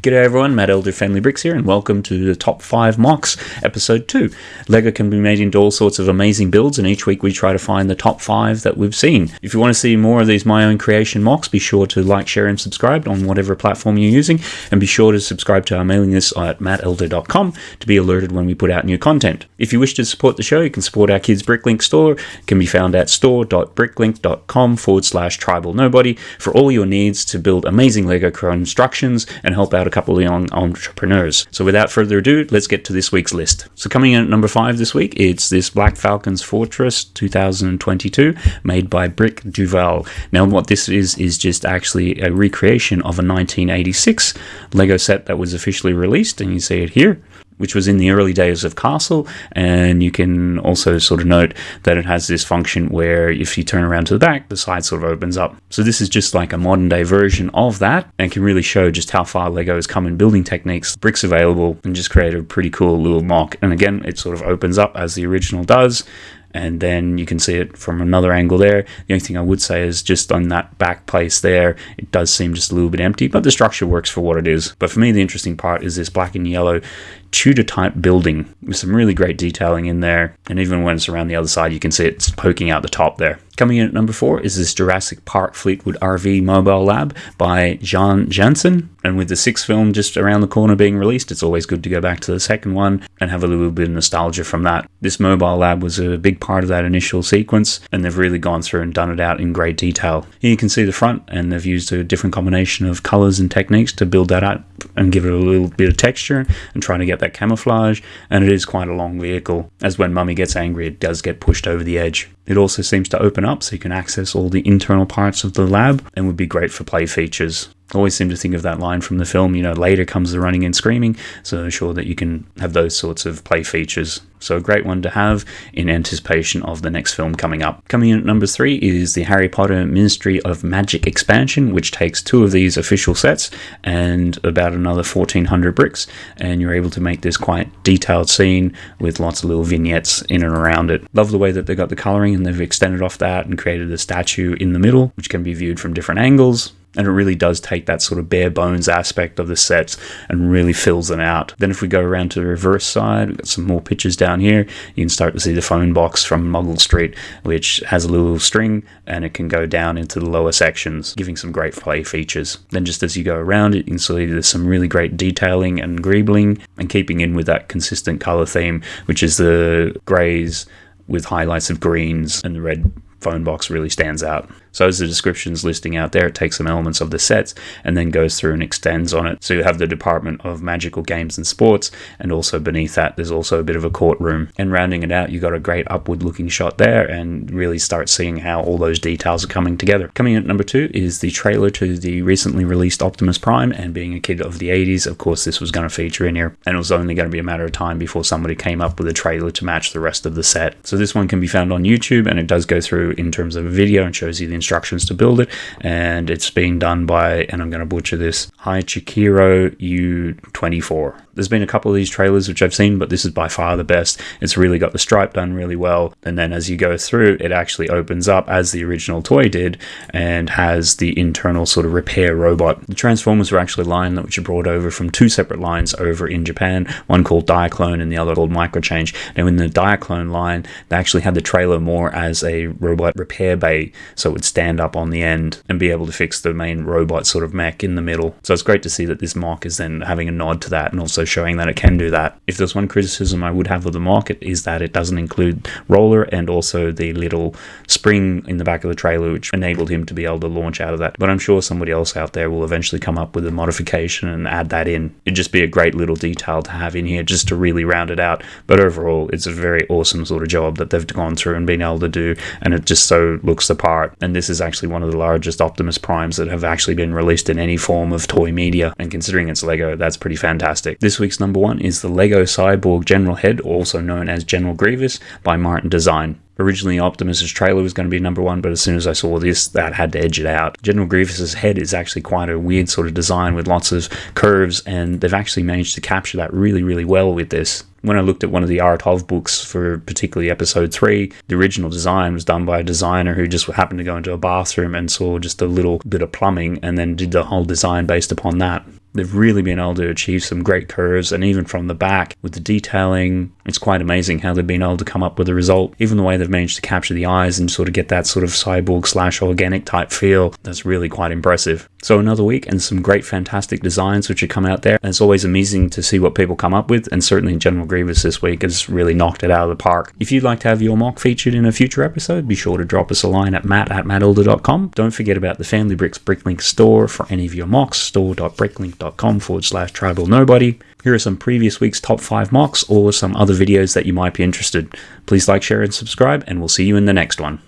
G'day everyone, Matt Elder Family Bricks here, and welcome to the Top 5 MOCs, Episode 2. LEGO can be made into all sorts of amazing builds, and each week we try to find the top 5 that we've seen. If you want to see more of these My Own Creation MOCs, be sure to like, share, and subscribe on whatever platform you're using, and be sure to subscribe to our mailing list at mattelder.com to be alerted when we put out new content. If you wish to support the show, you can support our Kids Bricklink store. It can be found at store.bricklink.com forward slash tribal nobody for all your needs to build amazing LEGO constructions and help out a couple of young entrepreneurs. So without further ado, let's get to this week's list. So coming in at number five this week, it's this Black Falcons Fortress 2022 made by Brick Duval. Now what this is, is just actually a recreation of a 1986 Lego set that was officially released and you see it here which was in the early days of Castle. And you can also sort of note that it has this function where if you turn around to the back, the side sort of opens up. So this is just like a modern day version of that and can really show just how far Lego has come in building techniques, bricks available, and just create a pretty cool little MOC. And again, it sort of opens up as the original does and then you can see it from another angle there. The only thing I would say is just on that back place there, it does seem just a little bit empty, but the structure works for what it is. But for me, the interesting part is this black and yellow Tudor type building with some really great detailing in there. And even when it's around the other side, you can see it's poking out the top there. Coming in at number four is this Jurassic Park Fleetwood RV Mobile Lab by John Jansen. And with the sixth film just around the corner being released, it's always good to go back to the second one and have a little bit of nostalgia from that. This mobile lab was a big part of that initial sequence, and they've really gone through and done it out in great detail. Here you can see the front, and they've used a different combination of colors and techniques to build that up and give it a little bit of texture and trying to get that camouflage. And it is quite a long vehicle, as when Mummy gets angry, it does get pushed over the edge. It also seems to open up so you can access all the internal parts of the lab and would be great for play features always seem to think of that line from the film, you know, later comes the running and screaming. So sure that you can have those sorts of play features. So a great one to have in anticipation of the next film coming up. Coming in at number three is the Harry Potter Ministry of Magic expansion, which takes two of these official sets and about another 1400 bricks. And you're able to make this quite detailed scene with lots of little vignettes in and around it. Love the way that they got the coloring and they've extended off that and created a statue in the middle, which can be viewed from different angles and it really does take that sort of bare bones aspect of the sets and really fills them out. Then if we go around to the reverse side, we've got some more pictures down here. You can start to see the phone box from Muggle Street, which has a little string and it can go down into the lower sections, giving some great play features. Then just as you go around it, you can see there's some really great detailing and greebling and keeping in with that consistent color theme, which is the grays with highlights of greens and the red phone box really stands out. So as the descriptions listing out there, it takes some elements of the sets and then goes through and extends on it. So you have the Department of Magical Games and Sports, and also beneath that, there's also a bit of a courtroom. And rounding it out, you got a great upward looking shot there and really start seeing how all those details are coming together. Coming in at number two is the trailer to the recently released Optimus Prime, and being a kid of the 80s, of course, this was going to feature in here, and it was only going to be a matter of time before somebody came up with a trailer to match the rest of the set. So this one can be found on YouTube, and it does go through in terms of video and shows you the instructions to build it. And it's being done by, and I'm going to butcher this, Haichikiro U24. There's been a couple of these trailers which I've seen, but this is by far the best. It's really got the stripe done really well. And then as you go through, it actually opens up as the original toy did and has the internal sort of repair robot. The Transformers were actually line that which are brought over from two separate lines over in Japan, one called Diaclone and the other called Microchange. Now in the Diaclone line, they actually had the trailer more as a robot repair bay, so it would stand up on the end and be able to fix the main robot sort of mech in the middle. So it's great to see that this MOC is then having a nod to that and also showing that it can do that. If there's one criticism I would have of the market is that it doesn't include roller and also the little spring in the back of the trailer which enabled him to be able to launch out of that. But I'm sure somebody else out there will eventually come up with a modification and add that in. It'd just be a great little detail to have in here just to really round it out. But overall, it's a very awesome sort of job that they've gone through and been able to do and it just so looks the part. And this is actually one of the largest Optimus Primes that have actually been released in any form of toy media. And considering it's Lego, that's pretty fantastic. This week's number one is the LEGO Cyborg General Head, also known as General Grievous, by Martin Design. Originally, Optimus's trailer was going to be number one, but as soon as I saw this, that had to edge it out. General Grievous's head is actually quite a weird sort of design with lots of curves, and they've actually managed to capture that really, really well with this when I looked at one of the art of books for particularly episode three, the original design was done by a designer who just happened to go into a bathroom and saw just a little bit of plumbing and then did the whole design based upon that. They've really been able to achieve some great curves, and even from the back with the detailing, it's quite amazing how they've been able to come up with a result. Even the way they've managed to capture the eyes and sort of get that sort of cyborg slash organic type feel, that's really quite impressive. So another week and some great fantastic designs which have come out there. And it's always amazing to see what people come up with, and certainly General Grievous this week has really knocked it out of the park. If you'd like to have your MOC featured in a future episode, be sure to drop us a line at matt at mattelder.com. Don't forget about the Family Bricks Bricklink store for any of your MOCs, store.bricklink.com forward slash tribal nobody. Here are some previous week's top 5 MOCs or some other videos that you might be interested. Please like, share, and subscribe, and we'll see you in the next one.